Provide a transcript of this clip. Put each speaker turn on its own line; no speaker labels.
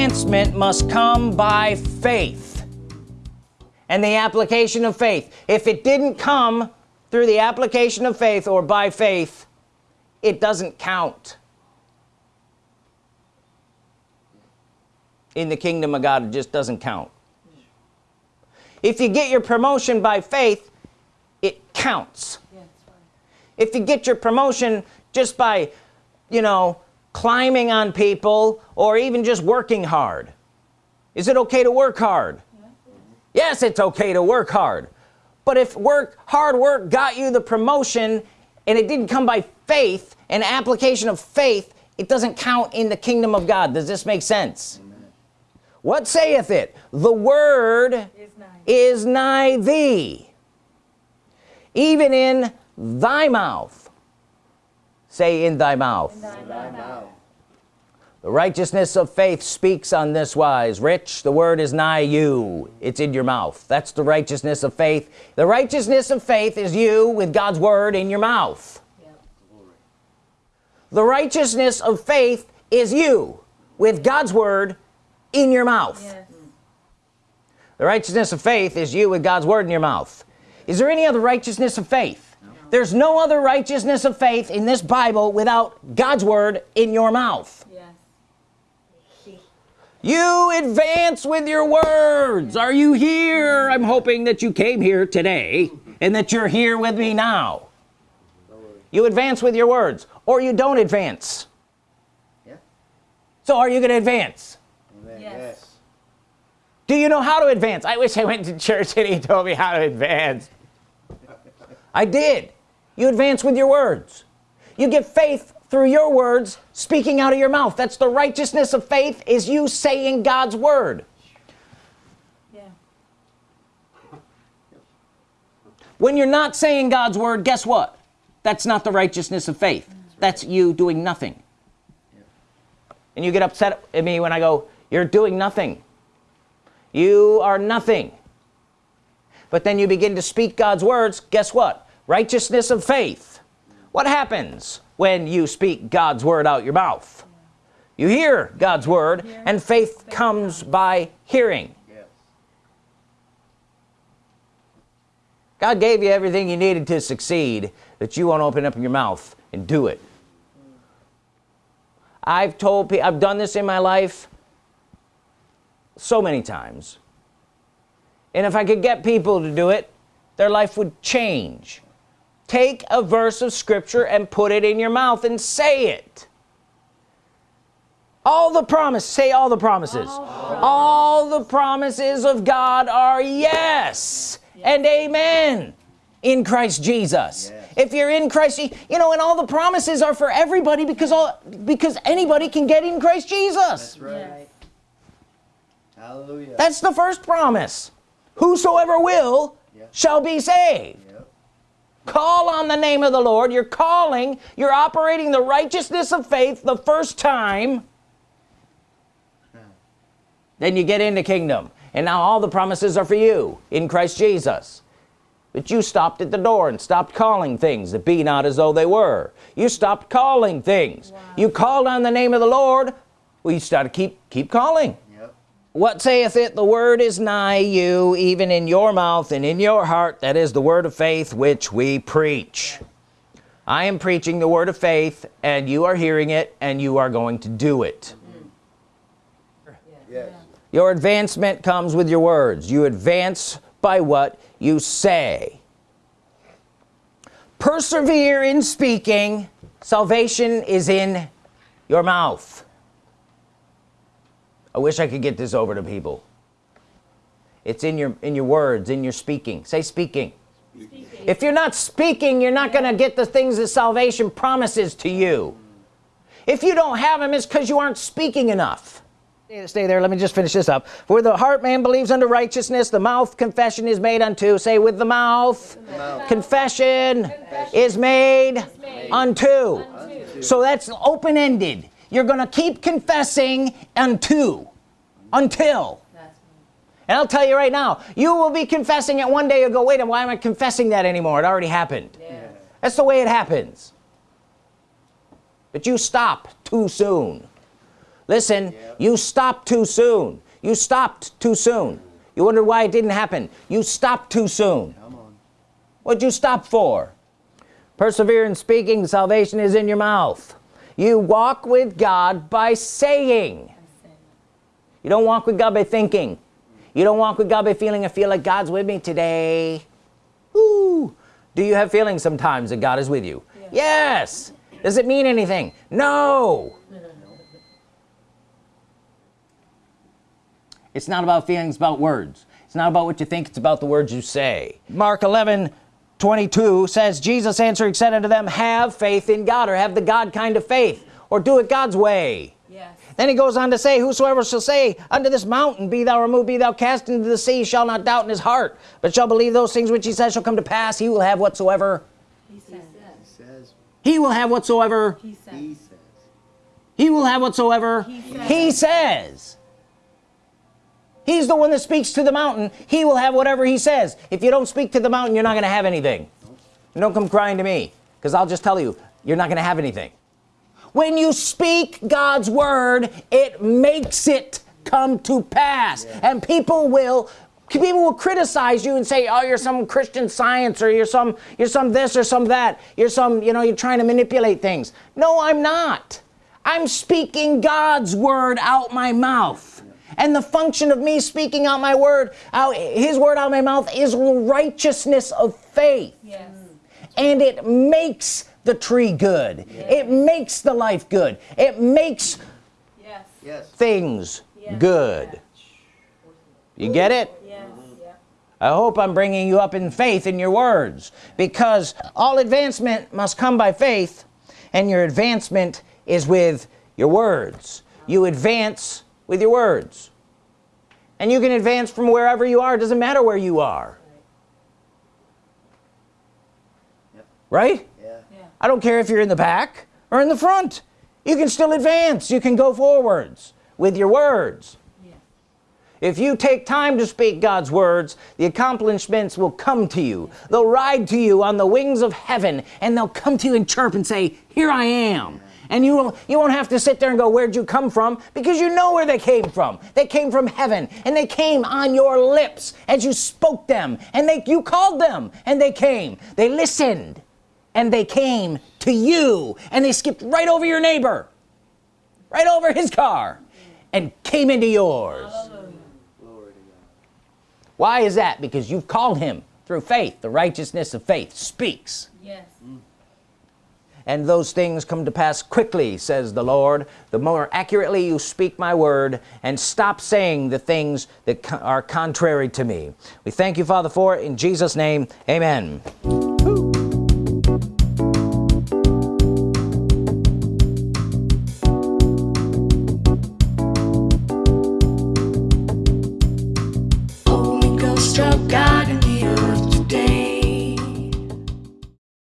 advancement must come by faith. And the application of faith. If it didn't come through the application of faith or by faith it doesn't count in the kingdom of God. It just doesn't count. If you get your promotion by faith it counts. If you get your promotion just by you know climbing on people or even just working hard. Is it okay to work hard? Yes it's okay to work hard. But if work hard work got you the promotion and it didn't come by faith and application of faith it doesn't count in the kingdom of God. Does this make sense? Amen. what saith it? The word is nigh, is nigh thee even in thy mouth say in thy mouth, in thy mouth. the righteousness of faith speaks on this wise. Rich the word is nigh you. It's in your mouth. That's the righteousness of faith. The righteousness of faith is you with God's word in your mouth. The righteousness of faith is you with God's word in your mouth. Yes. the righteousness of faith is you with God's word in your mouth. Is there any other righteousness of faith there's no other righteousness of faith in this Bible without God's Word in your mouth. Yes. you advance with your words. Are you here? I'm hoping that you came here today and that you're here with me now. You advance with your words or you don't advance. Yeah. so are you gonna advance? Yes. do you know how to advance? I wish I went to church and he told me how to advance. I did you advance with your words. You get faith through your words speaking out of your mouth. That's the righteousness of faith is you saying God's Word. Yeah. when you're not saying God's Word guess what? That's not the righteousness of faith. That's you doing nothing. And you get upset at me when I go you're doing nothing. You are nothing. But then you begin to speak God's words guess what righteousness of faith. What happens when you speak God's Word out your mouth? You hear God's Word and faith comes by hearing. God gave you everything you needed to succeed that you want to open up your mouth and do it. I've told people I've done this in my life so many times. And if I could get people to do it their life would change take a verse of Scripture and put it in your mouth and say it. All the promise say all the promises. All, all the promises of God are yes, yes. and amen in Christ Jesus. Yes. if you're in Christ you know and all the promises are for everybody because all because anybody can get in Christ Jesus. That's right. Yes. hallelujah. That's the first promise. Whosoever will shall be saved call on the name of the Lord. You're calling. You're operating the righteousness of faith the first time. Then you get into kingdom. And now all the promises are for you in Christ Jesus. But you stopped at the door and stopped calling things that be not as though they were. You stopped calling things. Wow. you called on the name of the Lord. Well you started keep keep calling what saith it? The word is nigh you even in your mouth and in your heart. That is the word of faith which we preach. I am preaching the word of faith and you are hearing it and you are going to do it. Yes. your advancement comes with your words. You advance by what you say. Persevere in speaking. Salvation is in your mouth I wish I could get this over to people it's in your in your words in your speaking say speaking, speaking. if you're not speaking you're not gonna get the things that salvation promises to you if you don't have them it's because you aren't speaking enough stay there let me just finish this up for the heart man believes unto righteousness the mouth confession is made unto say with the mouth, the mouth. Confession, confession, is made, is made. Unto. unto so that's open-ended you're gonna keep confessing unto until. And I'll tell you right now you will be confessing it one day you go wait why am I confessing that anymore? It already happened. Yeah. that's the way it happens. But you stop too soon. Listen you stop too soon. You stopped too soon. You wonder why it didn't happen. You stopped too soon. What'd you stop for? Persevere in speaking salvation is in your mouth you walk with God by saying. You don't walk with God by thinking. You don't walk with God by feeling. I feel like God's with me today. Ooh. do you have feelings sometimes that God is with you? Yes. Does it mean anything? No. It's not about feelings about words. It's not about what you think. It's about the words you say. Mark 11 22 says Jesus answering said unto them have faith in God or have the God kind of faith or do it God's way
Yes.
then he goes on to say whosoever shall say unto this mountain be thou removed be thou cast into the sea shall not doubt in his heart but shall believe those things which he says shall come to pass he will have whatsoever
He says.
says
he will have whatsoever
He says.
he says
he will have whatsoever
He says.
he says he's the one that speaks to the mountain. He will have whatever he says. If you don't speak to the mountain you're not gonna have anything. And don't come crying to me because I'll just tell you you're not gonna have anything. When you speak God's word it makes it come to pass. And people will people will criticize you and say oh you're some Christian science or you're some you're some this or some that. You're some you know you're trying to manipulate things. No I'm not. I'm speaking God's word out my mouth and the function of me speaking out my word out his word out my mouth is righteousness of faith.
Yes. Mm.
and it makes the tree good. It makes the life good. It makes
Yes.
yes.
things
Yes.
good. You get it? I hope I'm bringing you up in faith in your words because all advancement must come by faith and your advancement is with your words. You advance with your words and you can advance from wherever you are. It doesn't matter where you are.
Yep.
right?
Yeah.
Yeah.
I don't care if you're in the back or in the front. You can still advance. You can go forwards with your words.
Yes.
if you take time to speak God's words the accomplishments will come to you. They'll ride to you on the wings of heaven and they'll come to you and chirp and say here I am and you won't you won't have to sit there and go where'd you come from? Because you know where they came from. They came from heaven and they came on your lips as you spoke them and they you called them and they came. They listened and they came to you and they skipped right over your neighbor right over his car and came into yours. Why is that? Because you've called him through faith. The righteousness of faith speaks.
Yes. Mm.
And those things come to pass quickly says the Lord. The more accurately you speak my word and stop saying the things that are contrary to me. We thank you father for it. In Jesus name amen